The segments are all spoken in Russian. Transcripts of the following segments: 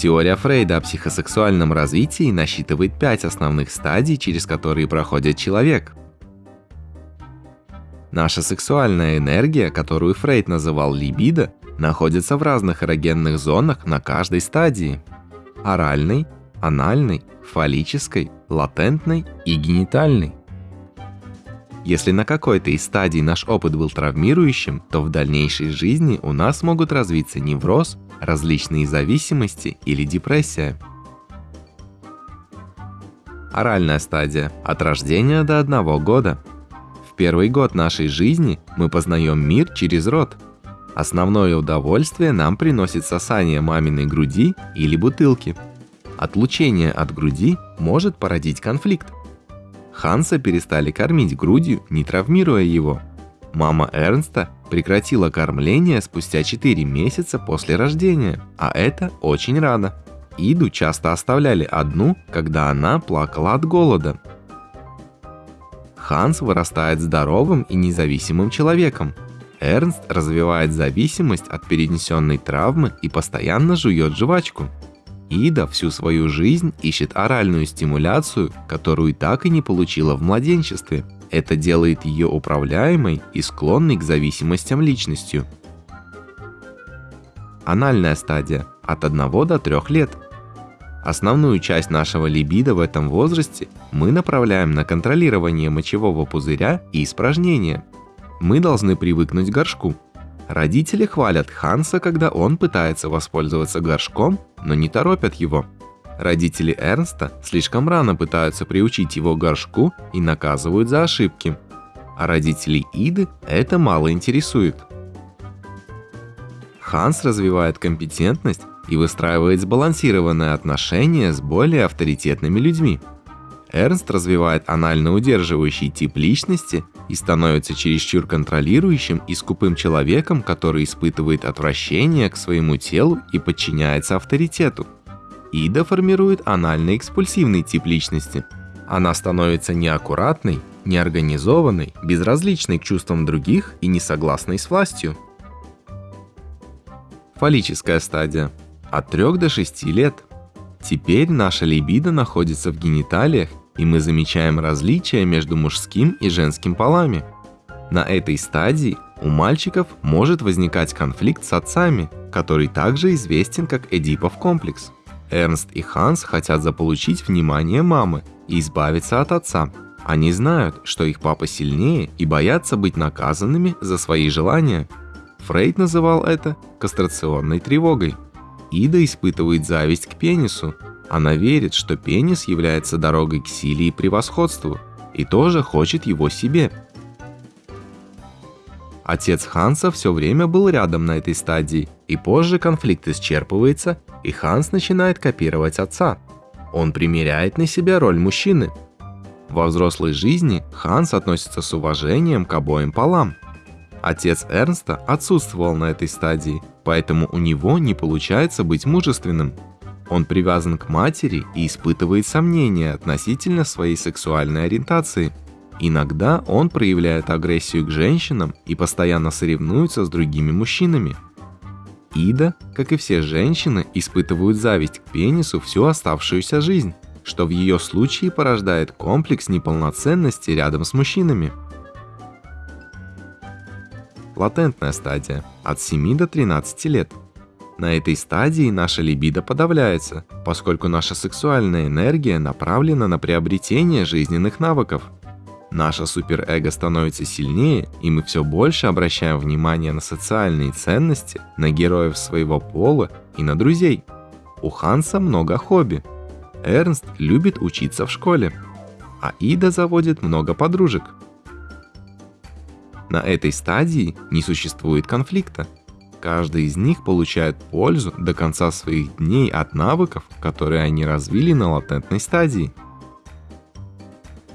Теория Фрейда о психосексуальном развитии насчитывает пять основных стадий, через которые проходит человек. Наша сексуальная энергия, которую Фрейд называл либидо, находится в разных эрогенных зонах на каждой стадии. Оральной, анальной, фаллической, латентной и генитальной. Если на какой-то из стадий наш опыт был травмирующим, то в дальнейшей жизни у нас могут развиться невроз, различные зависимости или депрессия. Оральная стадия – от рождения до одного года. В первый год нашей жизни мы познаем мир через рот. Основное удовольствие нам приносит сосание маминой груди или бутылки. Отлучение от груди может породить конфликт. Ханса перестали кормить грудью, не травмируя его. Мама Эрнста прекратила кормление спустя 4 месяца после рождения, а это очень рано. Иду часто оставляли одну, когда она плакала от голода. Ханс вырастает здоровым и независимым человеком. Эрнст развивает зависимость от перенесенной травмы и постоянно жует жвачку. Ида всю свою жизнь ищет оральную стимуляцию, которую так и не получила в младенчестве. Это делает ее управляемой и склонной к зависимостям личностью. Анальная стадия от 1 до 3 лет. Основную часть нашего либидо в этом возрасте мы направляем на контролирование мочевого пузыря и испражнения. Мы должны привыкнуть к горшку, Родители хвалят Ханса, когда он пытается воспользоваться горшком, но не торопят его. Родители Эрнста слишком рано пытаются приучить его горшку и наказывают за ошибки. А родителей Иды это мало интересует. Ханс развивает компетентность и выстраивает сбалансированные отношения с более авторитетными людьми. Эрнст развивает анально удерживающий тип личности и становится чересчур контролирующим и скупым человеком, который испытывает отвращение к своему телу и подчиняется авторитету. Ида формирует анально-экспульсивный тип личности. Она становится неаккуратной, неорганизованной, безразличной к чувствам других и несогласной с властью. Фаллическая стадия. От 3 до 6 лет. Теперь наша либидо находится в гениталиях и мы замечаем различия между мужским и женским полами. На этой стадии у мальчиков может возникать конфликт с отцами, который также известен как Эдипов комплекс. Эрнст и Ханс хотят заполучить внимание мамы и избавиться от отца. Они знают, что их папа сильнее и боятся быть наказанными за свои желания. Фрейд называл это кастрационной тревогой. Ида испытывает зависть к пенису, она верит, что пенис является дорогой к силе и превосходству, и тоже хочет его себе. Отец Ханса все время был рядом на этой стадии, и позже конфликт исчерпывается, и Ханс начинает копировать отца. Он примеряет на себя роль мужчины. Во взрослой жизни Ханс относится с уважением к обоим полам. Отец Эрнста отсутствовал на этой стадии, поэтому у него не получается быть мужественным. Он привязан к матери и испытывает сомнения относительно своей сексуальной ориентации. Иногда он проявляет агрессию к женщинам и постоянно соревнуется с другими мужчинами. Ида, как и все женщины, испытывают зависть к пенису всю оставшуюся жизнь, что в ее случае порождает комплекс неполноценности рядом с мужчинами. Латентная стадия от 7 до 13 лет – на этой стадии наша либидо подавляется, поскольку наша сексуальная энергия направлена на приобретение жизненных навыков. Наше суперэго становится сильнее, и мы все больше обращаем внимание на социальные ценности, на героев своего пола и на друзей. У Ханса много хобби. Эрнст любит учиться в школе, а Ида заводит много подружек. На этой стадии не существует конфликта, Каждый из них получает пользу до конца своих дней от навыков, которые они развили на латентной стадии.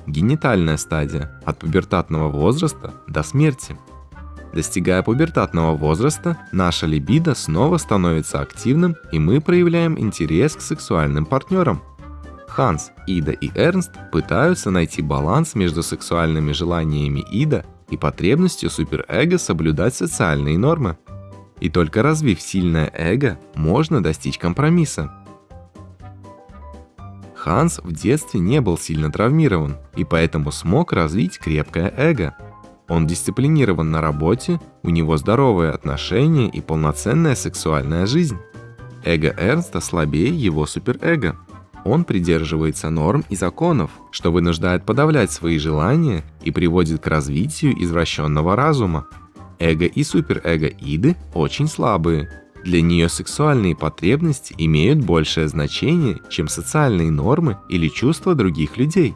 Генитальная стадия – от пубертатного возраста до смерти. Достигая пубертатного возраста, наша либидо снова становится активным, и мы проявляем интерес к сексуальным партнерам. Ханс, Ида и Эрнст пытаются найти баланс между сексуальными желаниями Ида и потребностью суперэго соблюдать социальные нормы. И только развив сильное эго, можно достичь компромисса. Ханс в детстве не был сильно травмирован и поэтому смог развить крепкое эго. Он дисциплинирован на работе, у него здоровые отношения и полноценная сексуальная жизнь. Эго Эрнста слабее его суперэго. Он придерживается норм и законов, что вынуждает подавлять свои желания и приводит к развитию извращенного разума. Эго и суперэго Иды очень слабые. Для нее сексуальные потребности имеют большее значение, чем социальные нормы или чувства других людей.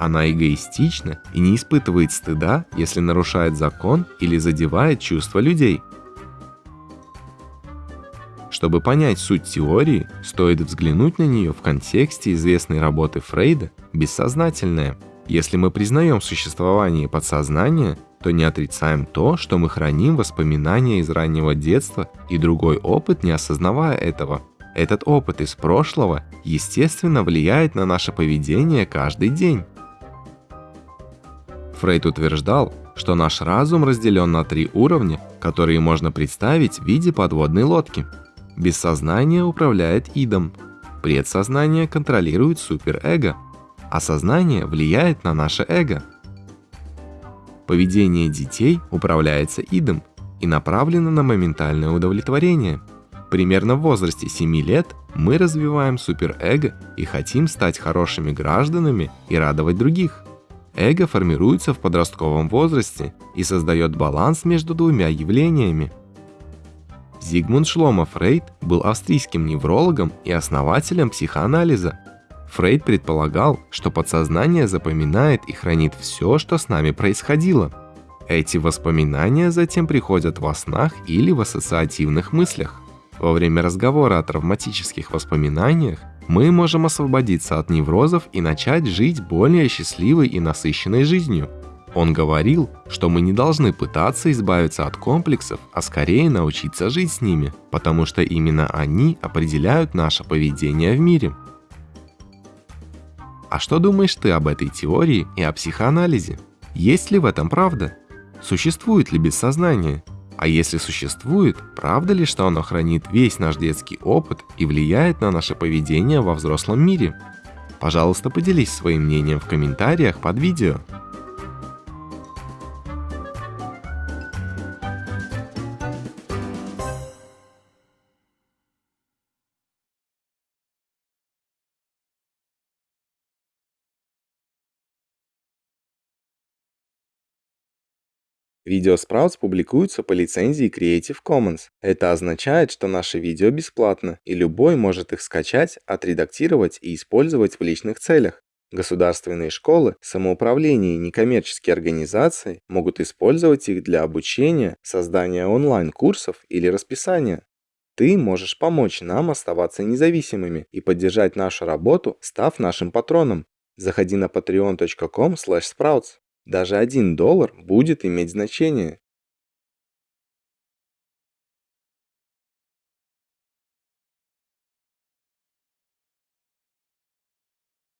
Она эгоистична и не испытывает стыда, если нарушает закон или задевает чувства людей. Чтобы понять суть теории, стоит взглянуть на нее в контексте известной работы Фрейда «Бессознательное». Если мы признаем существование подсознания, то не отрицаем то, что мы храним воспоминания из раннего детства и другой опыт, не осознавая этого. Этот опыт из прошлого, естественно, влияет на наше поведение каждый день. Фрейд утверждал, что наш разум разделен на три уровня, которые можно представить в виде подводной лодки. Бессознание управляет идом, предсознание контролирует суперэго, а сознание влияет на наше эго. Поведение детей управляется идом и направлено на моментальное удовлетворение. Примерно в возрасте 7 лет мы развиваем суперэго и хотим стать хорошими гражданами и радовать других. Эго формируется в подростковом возрасте и создает баланс между двумя явлениями – Зигмунд Шлома Фрейд был австрийским неврологом и основателем психоанализа. Фрейд предполагал, что подсознание запоминает и хранит все, что с нами происходило. Эти воспоминания затем приходят во снах или в ассоциативных мыслях. Во время разговора о травматических воспоминаниях мы можем освободиться от неврозов и начать жить более счастливой и насыщенной жизнью. Он говорил, что мы не должны пытаться избавиться от комплексов, а скорее научиться жить с ними, потому что именно они определяют наше поведение в мире. А что думаешь ты об этой теории и о психоанализе? Есть ли в этом правда? Существует ли бессознание? А если существует, правда ли, что оно хранит весь наш детский опыт и влияет на наше поведение во взрослом мире? Пожалуйста, поделись своим мнением в комментариях под видео. Видео Sprouts публикуются по лицензии Creative Commons. Это означает, что наши видео бесплатно, и любой может их скачать, отредактировать и использовать в личных целях. Государственные школы, самоуправление и некоммерческие организации могут использовать их для обучения, создания онлайн-курсов или расписания. Ты можешь помочь нам оставаться независимыми и поддержать нашу работу, став нашим патроном. Заходи на patreon.com/sprouts. Даже один доллар будет иметь значение.